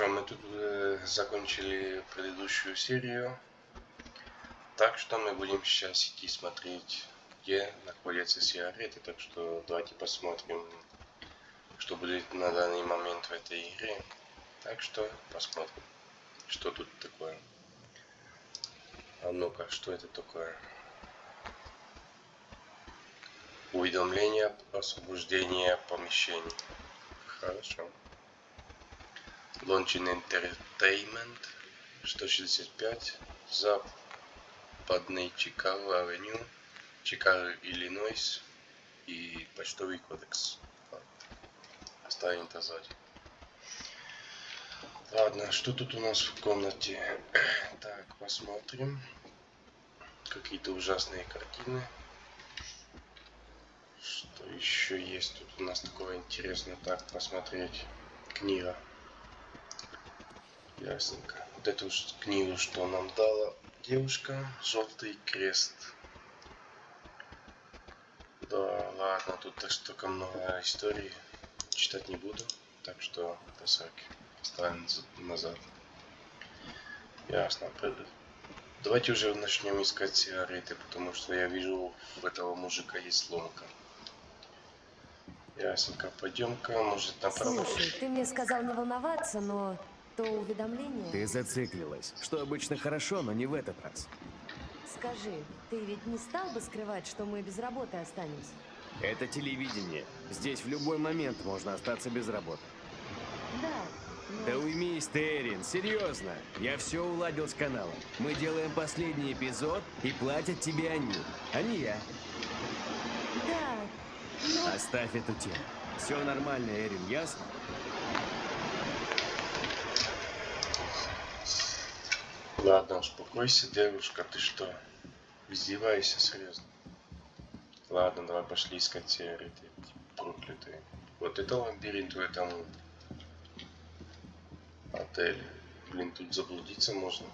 Хорошо, мы тут э, закончили предыдущую серию. Так что мы будем сейчас идти смотреть, где находятся сигареты. Так что давайте посмотрим, что будет на данный момент в этой игре. Так что посмотрим, что тут такое. А ну-ка, что это такое? Уведомление освобождения помещений. Хорошо. Launching Entertainment 165 Западный Чикаго Авеню, Чикаго, Иллинойс и почтовый кодекс. Оставим это сзади. Ладно, что тут у нас в комнате? Так, посмотрим. Какие-то ужасные картины. Что еще есть тут у нас такого интересного? Так, посмотреть. Книга. Ясненько. Вот эту книгу, что нам дала девушка. Желтый крест. Да, ладно, тут так столько много историй. Читать не буду. Так что это саки. Оставим назад. Ясно. Давайте уже начнем искать сигареты, потому что я вижу, у этого мужика есть ломка. Ясненько, пойдем-ка, может, направо. Слушай, ты мне сказал не волноваться, но то уведомление... Ты зациклилась, что обычно хорошо, но не в этот раз. Скажи, ты ведь не стал бы скрывать, что мы без работы останемся? Это телевидение. Здесь в любой момент можно остаться без работы. Да, но... Да уймись ты, Эрин, серьезно. Я все уладил с каналом. Мы делаем последний эпизод, и платят тебе они, а не я. Да, но... Оставь эту тему. Все нормально, Эрин, ясно? Ладно, успокойся, девушка, ты что? Издеваешься серьезно? Ладно, давай пошли искать сигареты, проклятые. Вот это лабиринт в этом отеле. Блин, тут заблудиться можно.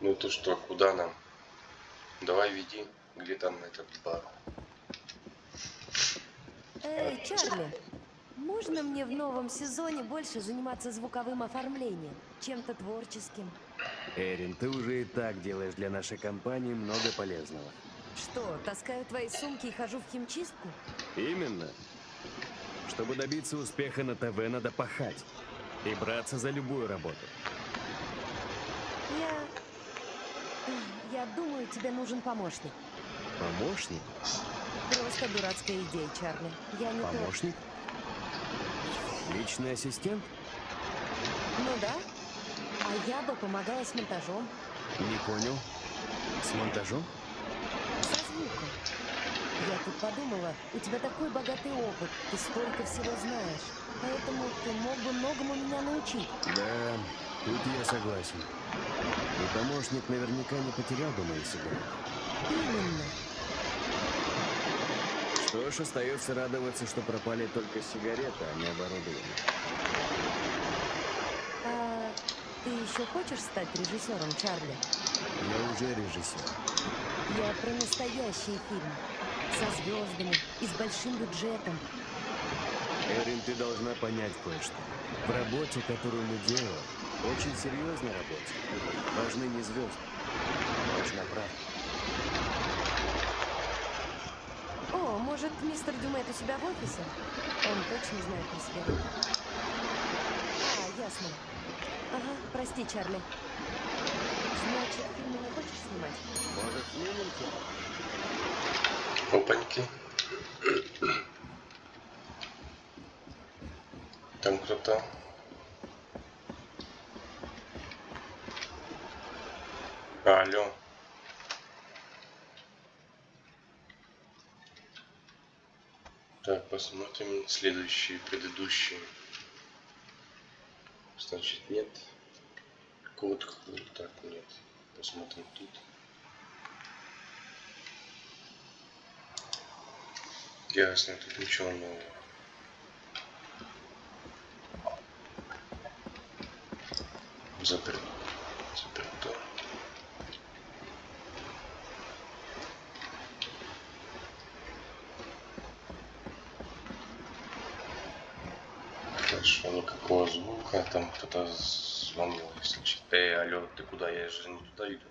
Ну то что, куда нам? Давай веди, где там этот бар. Эй, Чарли, можно мне в новом сезоне больше заниматься звуковым оформлением, чем-то творческим? Эрин, ты уже и так делаешь для нашей компании много полезного. Что, таскаю твои сумки и хожу в химчистку? Именно. Чтобы добиться успеха на ТВ, надо пахать. И браться за любую работу. Я... Я думаю, тебе нужен помощник. Помощник? Просто дурацкая идея, Чарли. Я не то... Помощник? Личный ассистент? Ну да. А я бы помогала с монтажом, Не понял. С монтажом? со звуком. Я тут подумала, у тебя такой богатый опыт, ты столько всего знаешь. Поэтому ты мог бы многому меня научить. Да, тут я согласен. И помощник наверняка не потерял бы мои сигареты. Именно. Что ж, остается радоваться, что пропали только сигареты, а не оборудование. А ты еще хочешь стать режиссером, Чарли? Я уже режиссер. Я про настоящий фильм. Со звездами и с большим бюджетом. Эрин, ты должна понять кое-что. В работе, которую мы делаем, очень серьезной работе, важны не звезды, важна правда. О, может, мистер Дюмет у себя в офисе? Он точно знает про себя. А, ясно. Ага, прости, Чарли. Значит, фильмы не хочешь снимать? Может, снимем тебя? Опаньки. Там кто-то. Алло. Так, посмотрим следующие, предыдущие. Значит, нет. Код, так, нет. Посмотрим тут. Ясно, тут ничего нового. Запер... Заперто. Хорошо, никакого звука, там кто-то звонил, если честно. Эй, алло, ты куда? Я же не туда иду.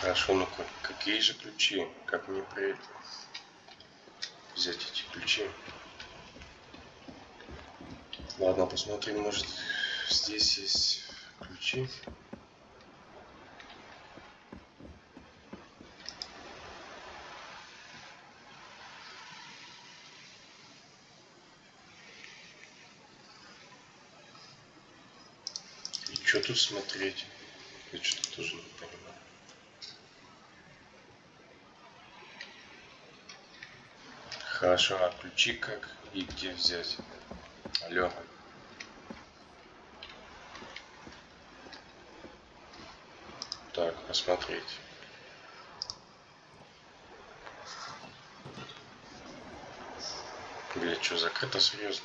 Хорошо, ну как, какие же ключи? Как мне при взять эти ключи? Ладно, посмотрим, может здесь есть ключи. И что тут смотреть? Я что-то тоже не понимаю. Хорошо, а ключи как и где взять? Алло. Так, посмотреть. Бля, что, закрыто серьезно?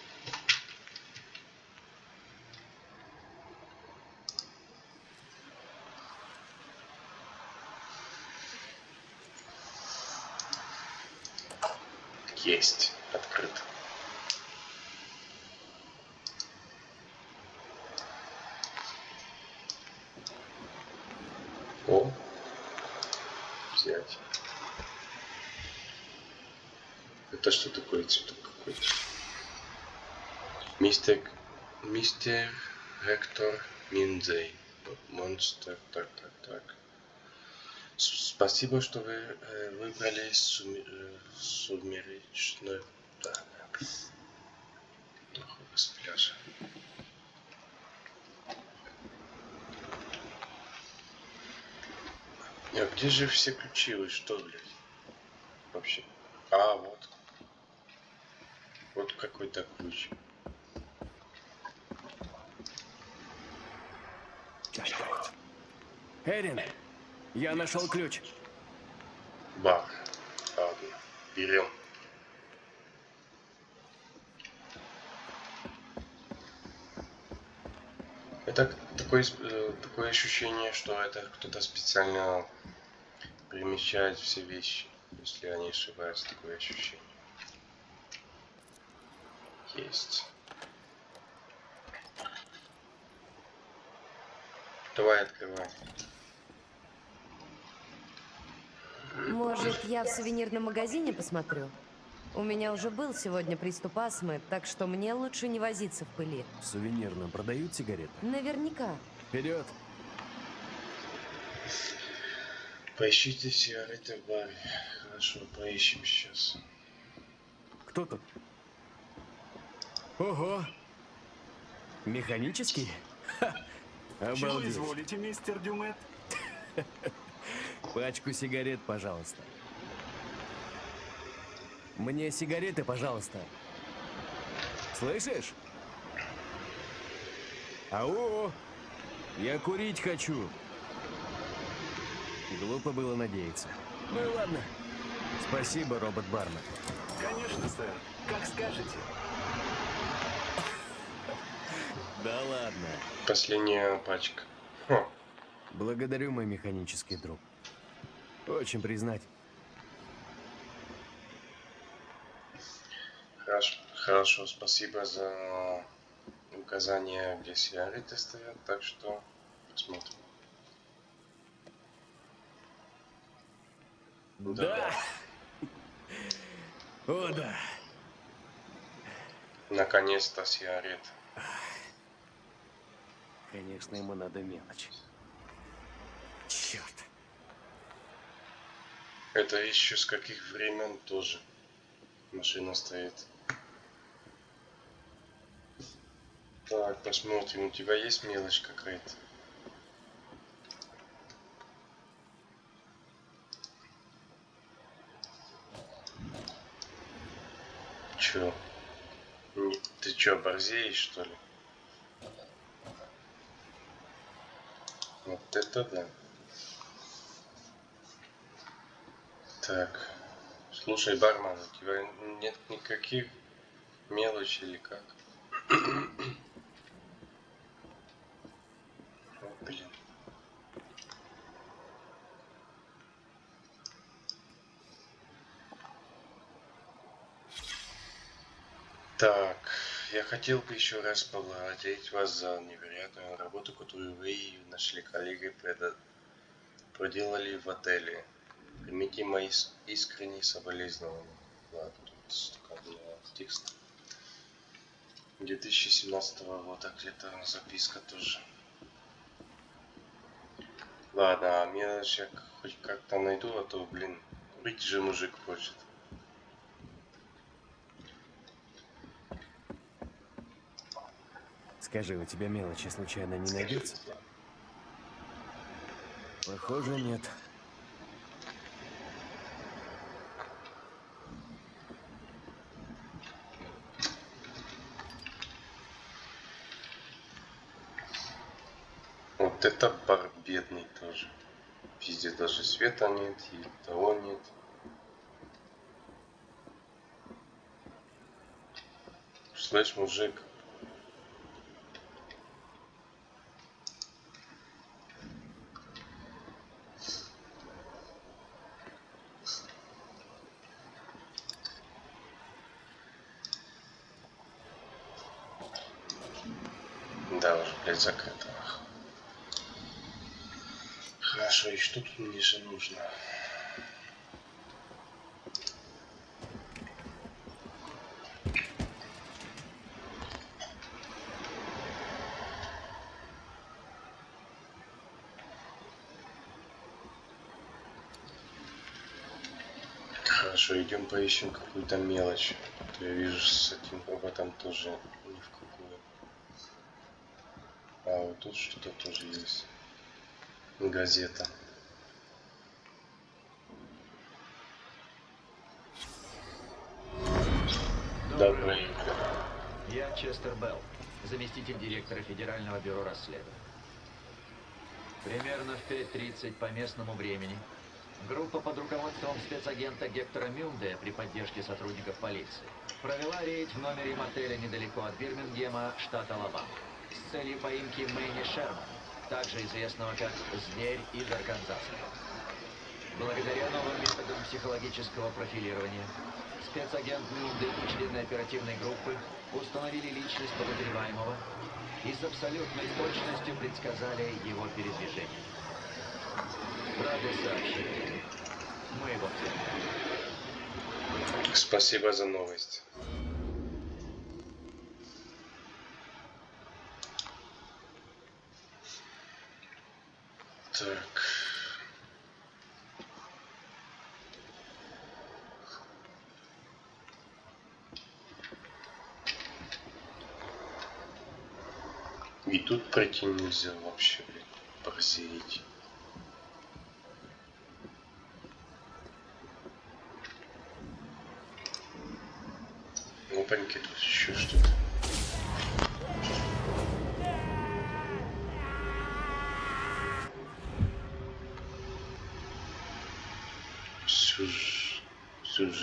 Есть, открыто. О, взять. Это что такое цветок какой-то? Мистер, мистер Гектор Минзей. Монстр, так, так, так. Спасибо, что вы э, выбрали суми- э, сумеречную... Да, да. Нахуй с А где же все ключи? Вы что, блядь? Вообще. А, вот. Вот какой-то ключ. Эрин, я нашел ключ. Бах. Ладно. Берем. Это такое, э, такое ощущение, что это кто-то специально перемещает все вещи, если я не ошибаюсь, такое ощущение. Есть. Давай открывай. Может, я в сувенирном магазине посмотрю? У меня уже был сегодня приступ астмы, так что мне лучше не возиться в пыли. В сувенирном продают сигареты? Наверняка. Вперед! Поищите сигареты в баре. Хорошо, поищем сейчас. Кто тут? Ого! Механический? Ха! Чего Обалдеть. изволите, мистер Дюмет? Пачку сигарет, пожалуйста. Мне сигареты, пожалуйста. Слышишь? Ау! Я курить хочу. Глупо было надеяться. Ну и ладно. Спасибо, робот-бармен. Конечно, сэр. Как скажете. Да ладно. Последняя пачка. Хм. Благодарю, мой механический друг. Очень признать. Хорошо, хорошо, спасибо за указание, где сигареты стоят, так что посмотрим. Да. О, да. Наконец-то сигарет. Конечно, ему надо мелочь. Черт. Это еще с каких времен тоже машина стоит. Так, посмотрим, у тебя есть мелочь какая-то? Чё? Ты чё, борзеешь, что ли? Вот это да. Так. Слушай, бармен, у тебя нет никаких мелочей или как? О, блин. Так, я хотел бы еще раз поблагодарить вас за невероятную работу, которую вы и нашли коллеги проделали в отеле. Примите мои искренние соболезнования. Ладно, тут столько было текста. 2017 года где-то записка тоже. Ладно, а мне сейчас хоть как-то найду, а то, блин, курить же мужик хочет. Скажи, у тебя мелочи случайно не найдется? Похоже, нет. Вот это бар бедный тоже. Везде даже света нет, и того нет. Слышь, мужик, да, уже, блядь, закрыто. Хорошо, и что тут мне же нужно? Хорошо, идем поищем какую-то мелочь. А я вижу с этим роботом тоже ни в какую. А вот тут что-то тоже есть. Газета. Доброе утро. Я Честер Белл, заместитель директора Федерального бюро расследований. Примерно в 5.30 по местному времени группа под руководством спецагента Гектора Мюнде при поддержке сотрудников полиции провела рейд в номере мотеля недалеко от Бирмингема, штат Алабама, с целью поимки Мэнни Шермана, также известного как «Зверь из Арканзаса». Благодаря новым методам психологического профилирования, спецагент Мюнды и члены оперативной группы установили личность подозреваемого и с абсолютной точностью предсказали его передвижение. Рады сообщить. Мы его взяли. Спасибо за новость. Так. И тут пройти нельзя вообще, блядь, борзеть. Опаньки, тут еще что-то.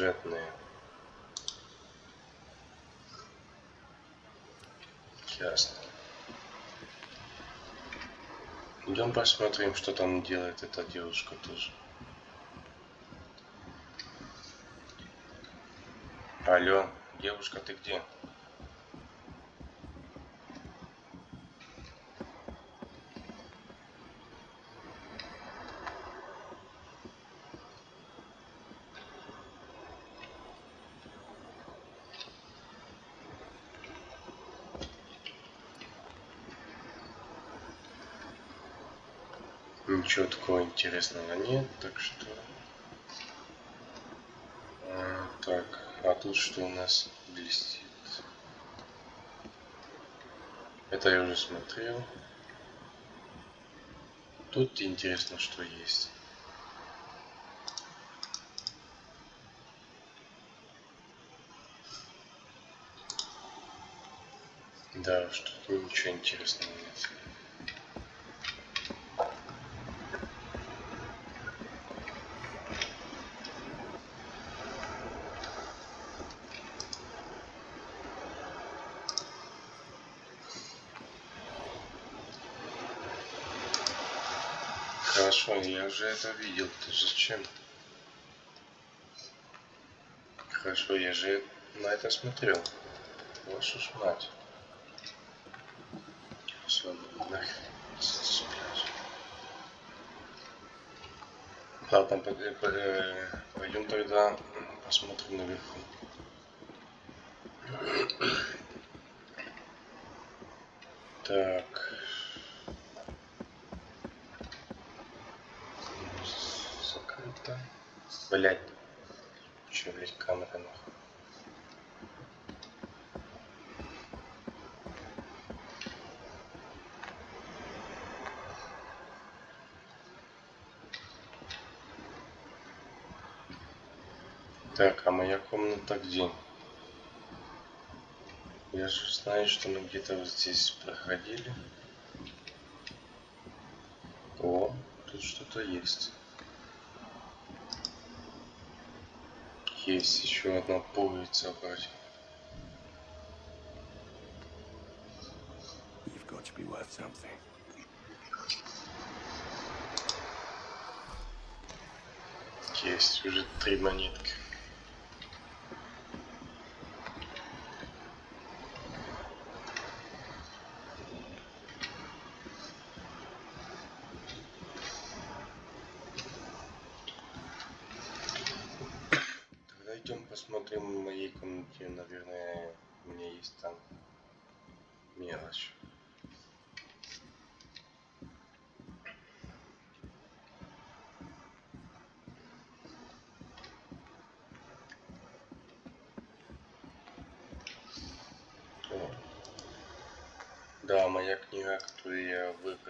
Сюжетные. Ясно. Идем посмотрим, что там делает эта девушка тоже. Алло, девушка, ты где? Ничего такого интересного нет, так что... А, так, а тут что у нас блестит? Это я уже смотрел. Тут интересно, что есть. Да, что-то ничего интересного нет. Хорошо, я уже это видел. Ты зачем? Хорошо, я же на это смотрел. Вашу ж мать. Все, нахрен. По- э, по- э, пойдем тогда посмотрим наверху. Так. Закрыто. Блять. Че, блять, камера нахуй. Так, а моя где? Я же знаю, что мы где-то вот здесь проходили. О, тут что-то есть. Есть еще одна пуговица вроде. Есть уже три монетки.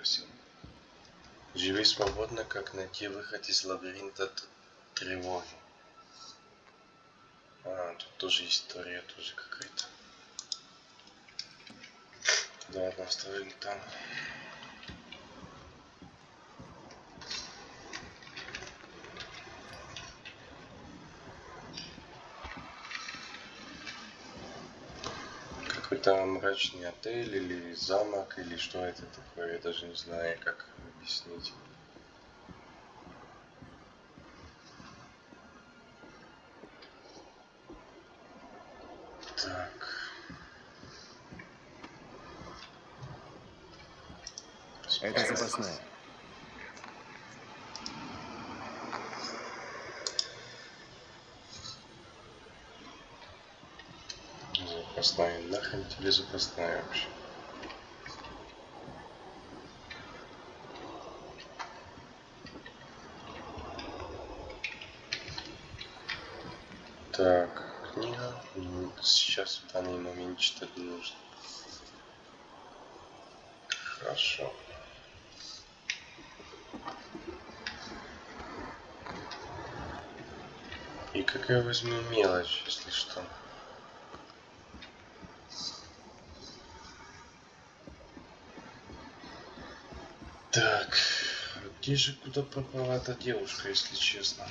Я выбросил. Живи свободно, как найти выход из лабиринта тревоги. А, тут тоже история тоже какая-то. Да, оставим там. Мрачный отель или замок, или что это такое, я даже не знаю, как объяснить. Так. Это запасная. Запасная. Нахрен тебе запасная вообще? Так, книга. М, Сейчас в данный момент читать не нужно. Хорошо. И какая возьму мелочь, если что. Так, а где же куда пропала эта девушка, если честно?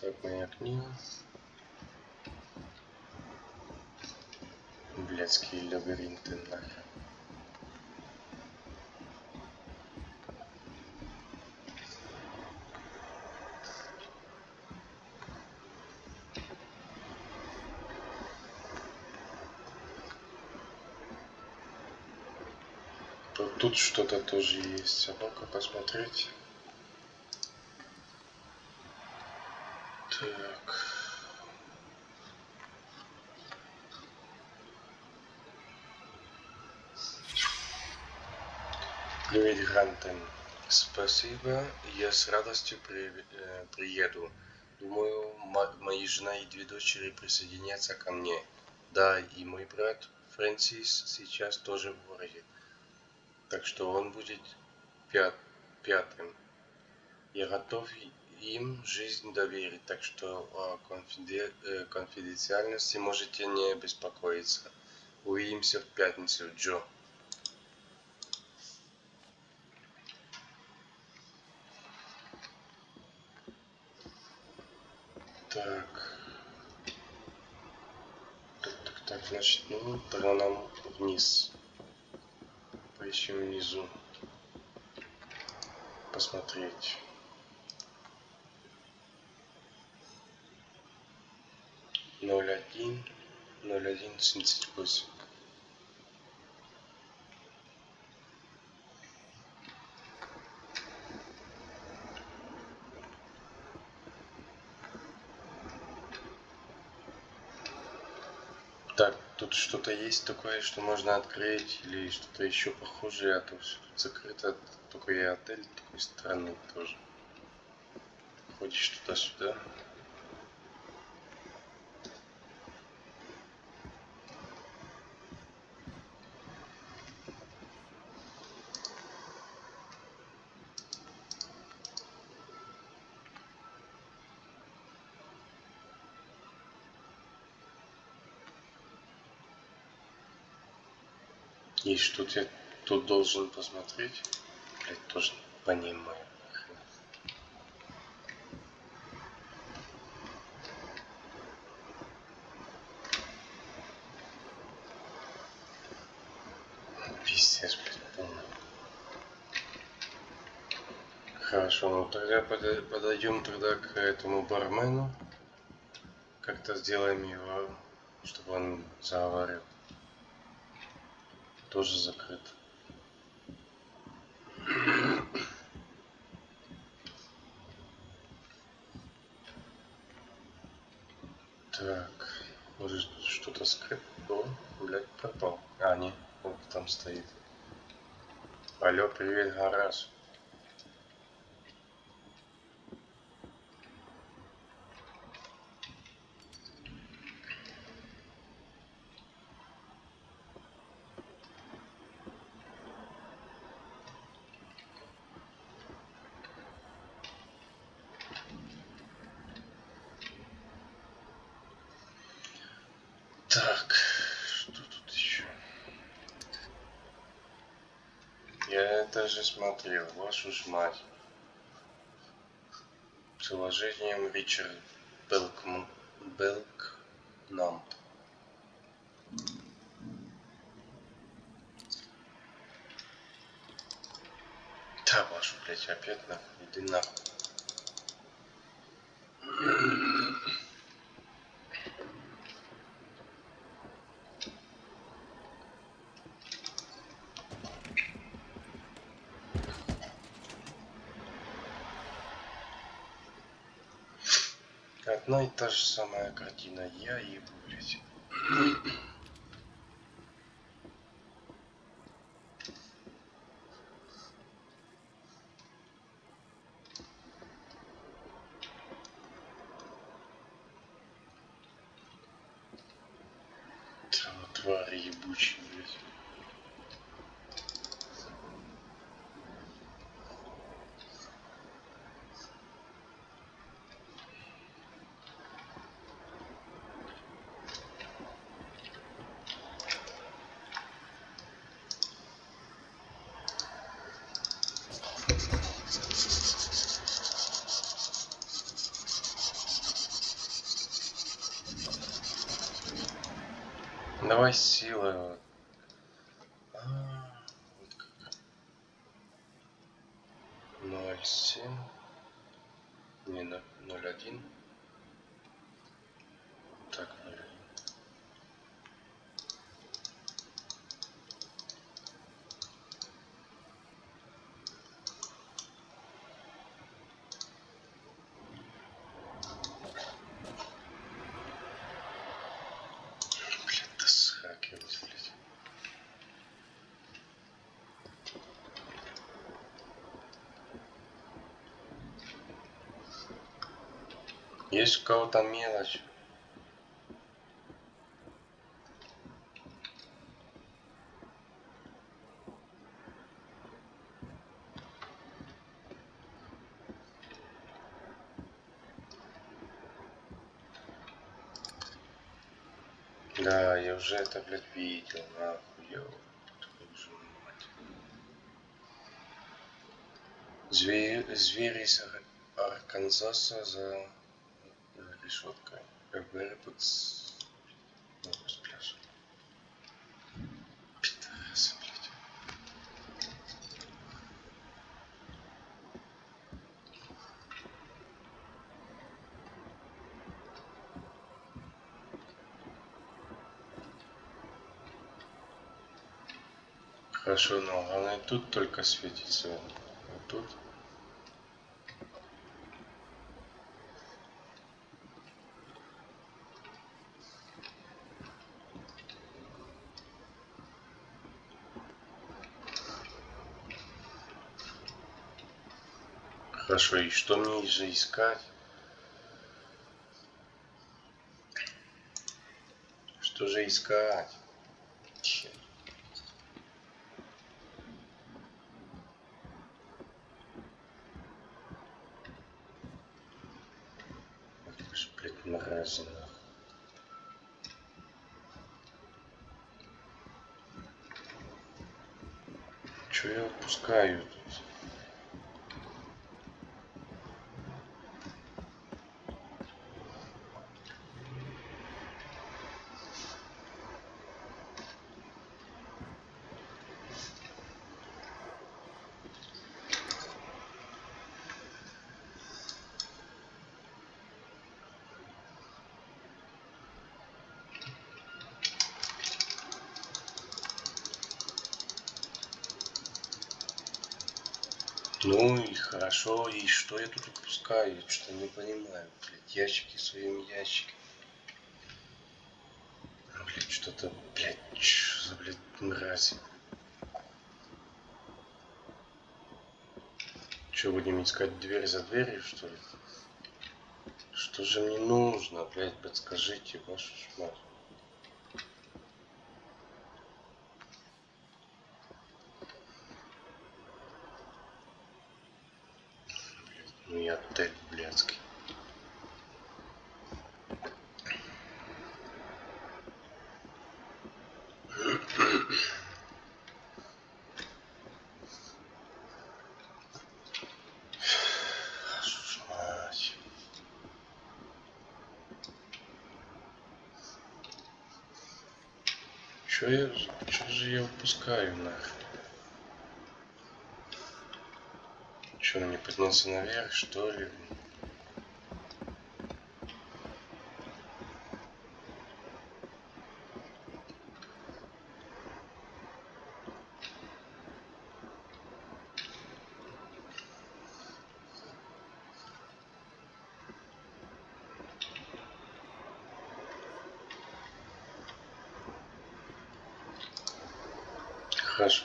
Так, моя книга. Блядские лабиринты нахер. Тут что-то тоже есть. А ну-ка посмотреть. Так. Привет, Грантен. Спасибо. Я с радостью при- э, приеду. Думаю, мо- мои жена и две дочери присоединятся ко мне. Да, и мой брат Фрэнсис сейчас тоже в городе. Так что он будет пят- пятым. Я готов им жизнь доверить, так что о конфиде- э, конфиденциальности можете не беспокоиться. Увидимся в пятницу, Джо. Так. Так, так, так, значит, ну, тогда нам вниз. Поищем внизу. посмотреть. Ноль один, ноль один семьдесят восемь. Так, тут что-то есть такое, что можно открыть, или что-то еще похожее, а то все тут закрыто, только и отель такой странный тоже. Ходишь туда-сюда. И что я тут должен посмотреть? Блять, тоже не понимаю. Пиздец, блядь, полный. Хорошо, ну тогда подойдем тогда к этому бармену. Как-то сделаем его, чтобы он заговорил. Тоже закрыт. Так, может что-то скрыто? О, блядь, пропал. А, не, вот там стоит. Алло, привет, гараж. Так, что тут еще? Я это же смотрел, вашу ж мать. Приложением Ричард Белкман... Белкнамп. Да, вашу, блядь, опять нахуй, иди нахуй. Одна и та же самая картина. Я ебу, блядь. Твари ебучие, блядь. Давай силой. вот. А, вот как. Ноль семь. Не, на- ноль один. Так, ноль один. Блин, да схакивать, блядь. Есть у кого-то мелочь. Да, я уже это, блядь, видел, нахуй, ёб. Звери, из Ар- Арканзаса за решетка ФБР тут номер с пляжа. Питаюсь, блядь. Хорошо, но она и тут только светится. Вот тут. Хорошо, и что мне же искать? Что же искать? Черт. Ах ты ж, блядь, мразь, нахуй. Чё я упускаю тут? Ну хорошо, и что я тут упускаю? Что не понимаю, блядь, ящики своими ящиками. А, Блядь, что-то, блядь, чё за, блядь, мразь. Че, будем искать дверь за дверью, что ли? Что же мне нужно, блядь, подскажите, вашу мать. Ну и отель блядский. Вашу ж мать. Чё я, чё же я упускаю нахрен? Что, мне подняться наверх, что ли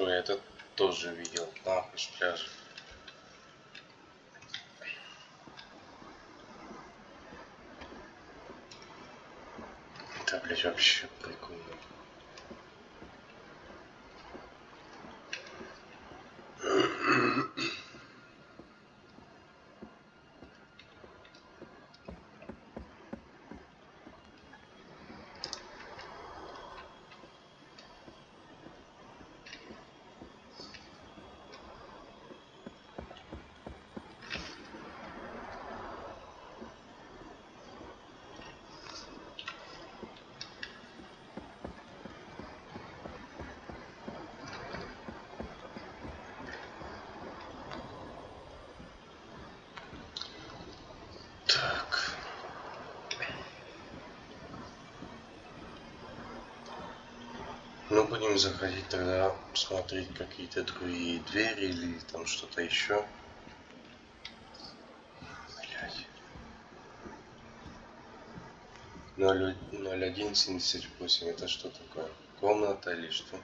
я это тоже видел. Нахуй с пляжа. Это, блядь, вообще прикольно. Так. Ну, будем заходить тогда, смотреть какие-то другие двери или там что-то еще. Блядь. 0178, это что такое? Комната или что?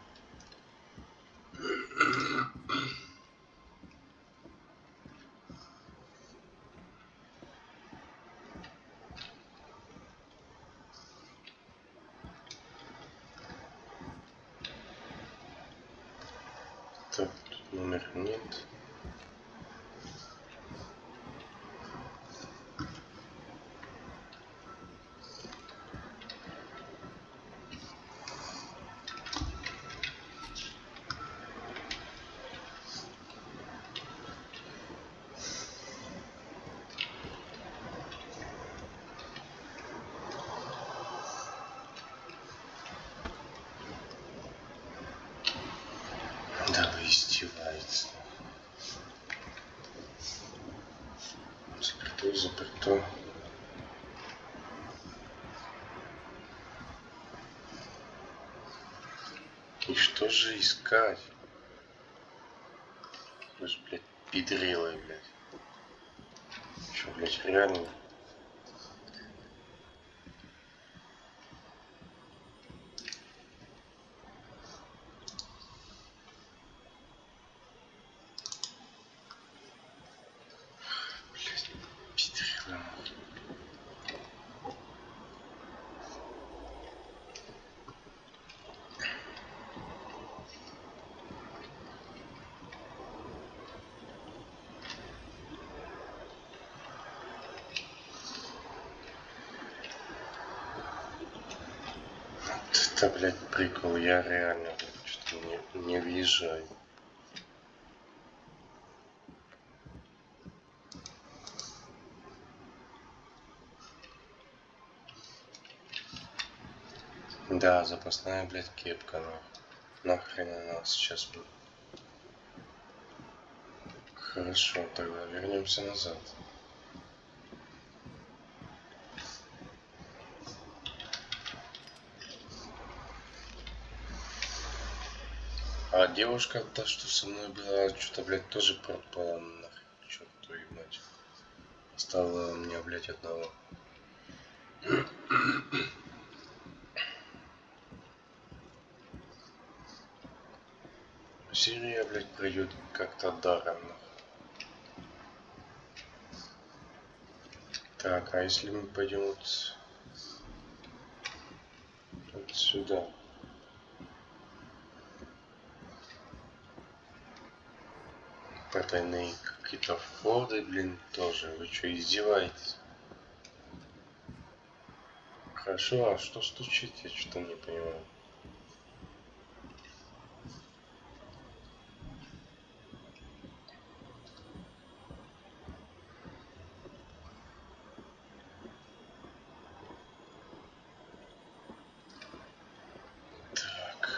издевается. Закрыто, закрыто. И что же искать? Вы же, блядь, педрилы, блядь. Что, блядь, реально? Прикол, я реально что-то не, не въезжаю. Да, запасная, блядь, кепка, нахуй. Нахрен она сейчас, блядь. Хорошо, тогда вернемся назад. А девушка, та, что со мной была, что-то, блядь, тоже пропала нахрен. Черт твою мать. Оставила меня, блядь, одного. Серия, блядь, пройдет как-то даром. Так, а если мы пойдем вот, вот сюда? Потайные какие-то входы, блин, тоже. Вы что, издеваетесь? Хорошо, а что стучит? Я что-то не понимаю. Так.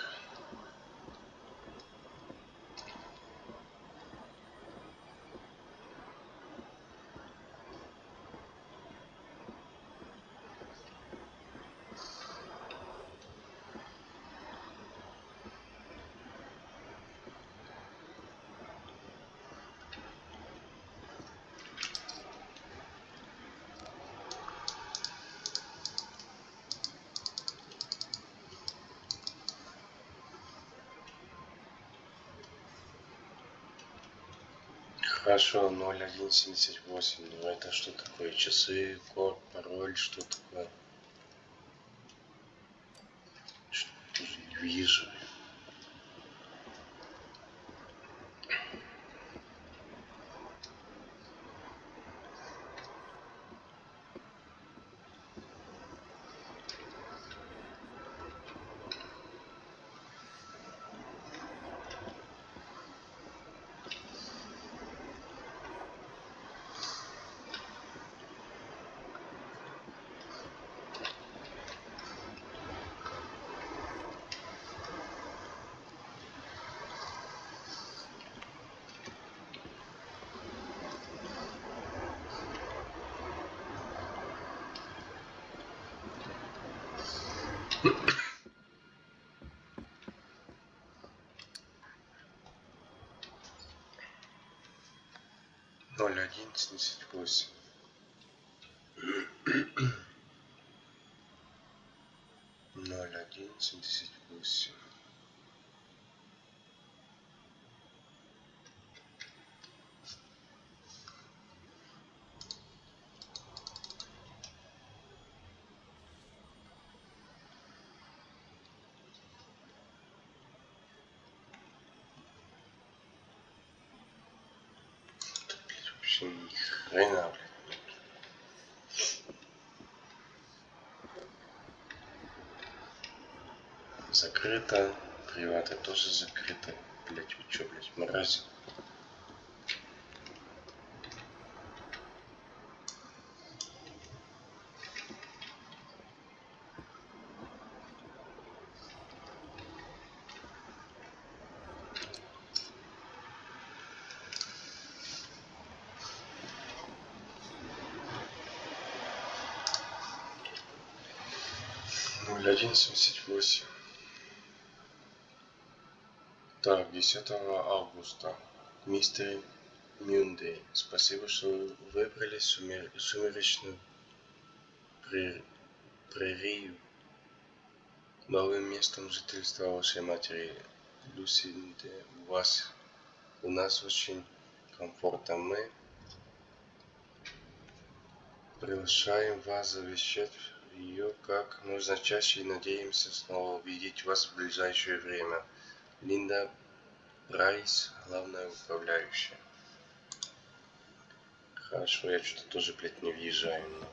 Хорошо, 0178. Ну это что такое? Часы, код, пароль, что такое? Что не вижу. Ноль один семьдесят восемь. Ноль один семьдесят восемь. Блядь, вообще ни хрена, блядь. Закрыто. Приваты тоже закрыто. Блять, вы чё, блядь, мрази? Ноль один семьдесят восемь. Так, 10 августа. Мистери Мюндей. Спасибо, что выбрали сумер- сумеречную пре- прерию новым местом жительства вашей матери Люсинды. У вас, у нас очень комфортно. Мы приглашаем вас завещать ее как можно чаще и надеемся снова увидеть вас в ближайшее время. Линда Прайс, главная управляющая. Хорошо, я что-то тоже, блядь, не въезжаю. но-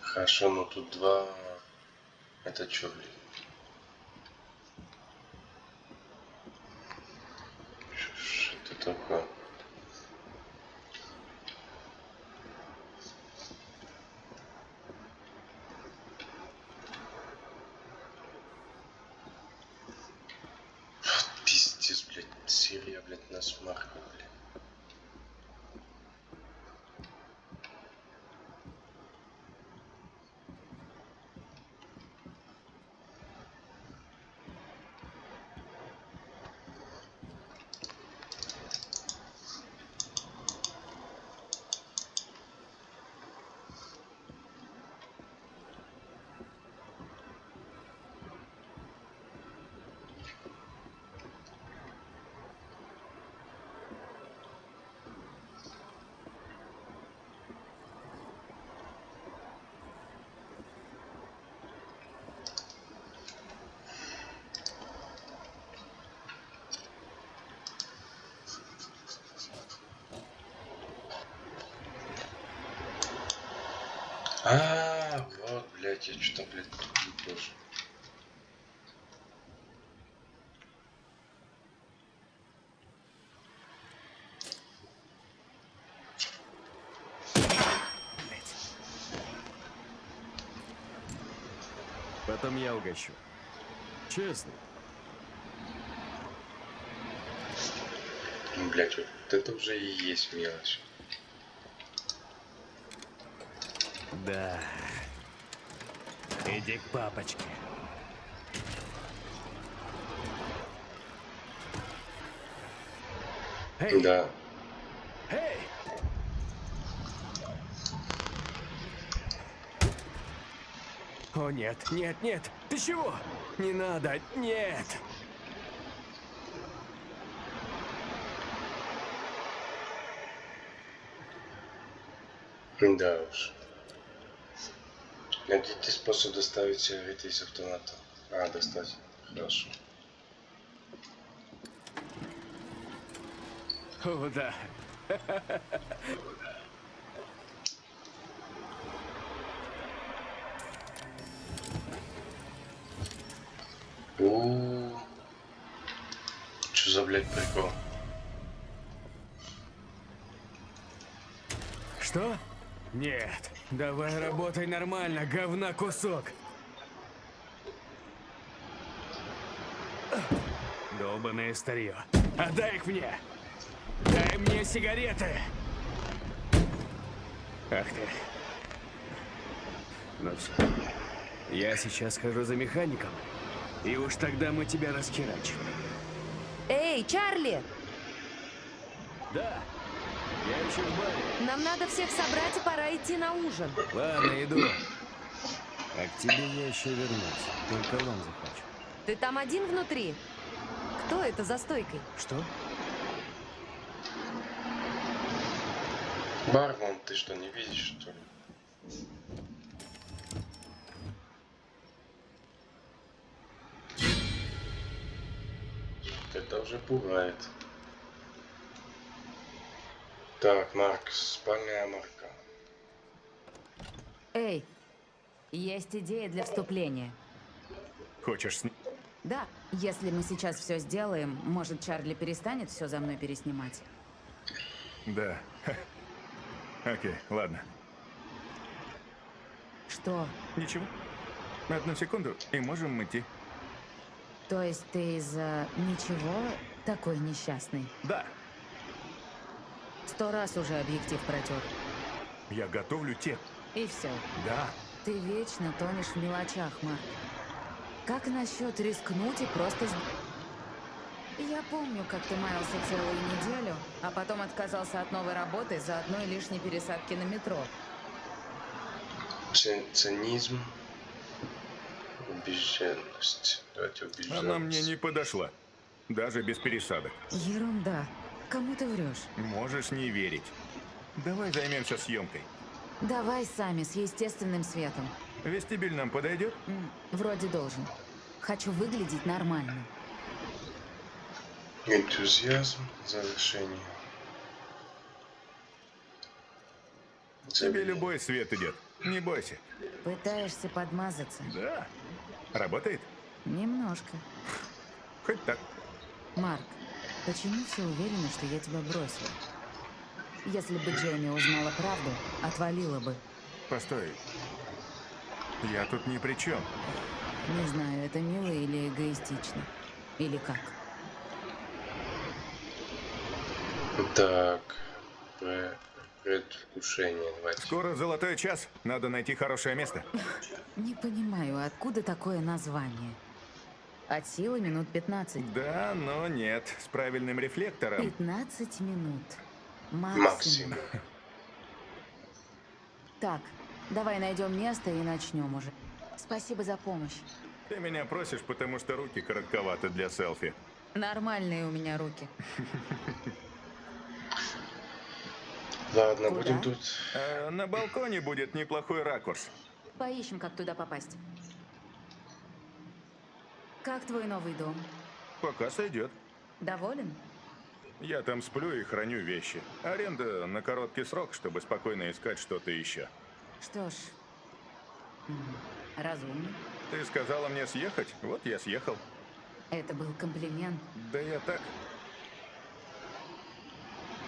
Хорошо, но тут два... Это что, блин? Ш- Что это такое? Вот Пиздец, блядь, серия, блядь, на смарку, блядь. А, вот, блядь, я что-то, блядь, тут тоже. Потом я угощу. Честно. Блядь, вот это уже и есть мелочь. Да. Иди к папочке. Эй, Да. эй! О нет, нет, нет! Ты чего? Не надо, нет! Да уж. Найдите способ доставить сигареты из автомата. А, достать. Хорошо. О, да. У. Что за, блядь, прикол? Что? Нет. Давай работай нормально, говна кусок. Долбаное старье. Отдай их мне. Дай мне сигареты. Ах ты. Ну все. Я сейчас хожу за механиком. И уж тогда мы тебя расхерачим. Эй, Чарли! Да. Я еще в баре. Нам надо всех собрать и пора идти на ужин. Ладно, иду. А к тебе я еще вернусь. Только лом захочу. Ты там один внутри? Кто это за стойкой? Что? Бармен, ты что, не видишь, что ли? Это уже пугает. Так, Марк, спальная марка. Эй, есть идея для вступления. Хочешь с... Да, если мы сейчас все сделаем, может, Чарли перестанет все за мной переснимать. Да. Окей, ладно. Что? Ничего. Одну секунду, и можем идти. То есть ты из-за ничего такой несчастный? Да, Сто раз уже объектив протер. я готовлю те. И все. Да. Ты вечно тонешь в мелочах, Марк. Как насчет рискнуть и просто... Я помню, как ты маялся целую неделю, а потом отказался от новой работы за одной лишней пересадки на метро. Цинизм. Убежденность. Давайте убежденность. Она мне не подошла. Даже без пересадок. Ерунда. Кому ты врешь? Можешь не верить. Давай займемся съемкой. Давай сами, с естественным светом. Вестибюль нам подойдет? М, Вроде должен. Хочу выглядеть нормально. Энтузиазм. Завершение. Тебе любой свет идет. Не бойся. Пытаешься подмазаться? Да. Работает? Немножко. Хоть так. Марк, почему все уверены, что я тебя бросила? Если бы Джейми узнала правду, отвалила бы. Постой. Я тут ни при чем. Не знаю, это мило или эгоистично. Или как? Так. пре- Предвкушение. Давайте. Скоро золотой час. Надо найти хорошее место. Не понимаю, откуда такое название? От силы минут 15. Да, но нет. С правильным рефлектором. 15 минут. Максимум. Максим. Так, давай найдем место и начнем уже. Спасибо за помощь. Ты меня просишь, потому что руки коротковаты для селфи. Нормальные у меня руки. Ладно, Куда? будем тут. А на балконе будет неплохой ракурс. Поищем, как туда попасть. Как твой новый дом? Пока сойдет. Доволен? Я там сплю и храню вещи. Аренда на короткий срок, чтобы спокойно искать что-то еще. Что ж, разумно. Ты сказала мне съехать? Вот я съехал. Это был комплимент. Да я так.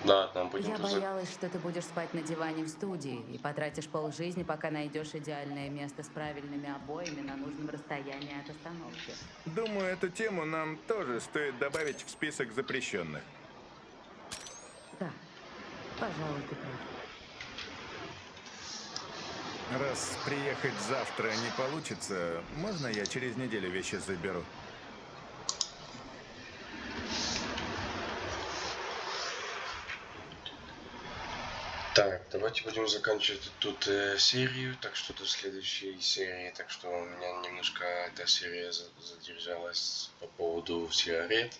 Ладно, будем Я тут. за- боялась, что ты будешь спать на диване в студии и потратишь полжизни, пока найдешь идеальное место с правильными обоями на нужном расстоянии от остановки. Думаю, эту тему нам тоже стоит добавить в список запрещенных. Да, пожалуй, ты прав. Раз приехать завтра не получится, можно я через неделю вещи заберу? Так, давайте будем заканчивать тут э, серию, так что до следующей серии. Так что у меня немножко эта серия за- задержалась по поводу сигарет.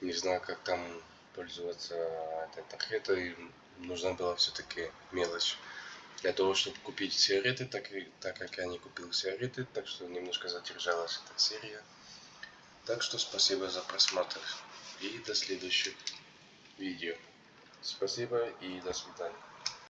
Не знаю, как там пользоваться этой тарелкой. Нужна была все-таки мелочь для того, чтобы купить сигареты, так, так как я не купил сигареты, так что немножко задержалась эта серия. Так что спасибо за просмотр и до следующих видео. Спасибо и до свидания.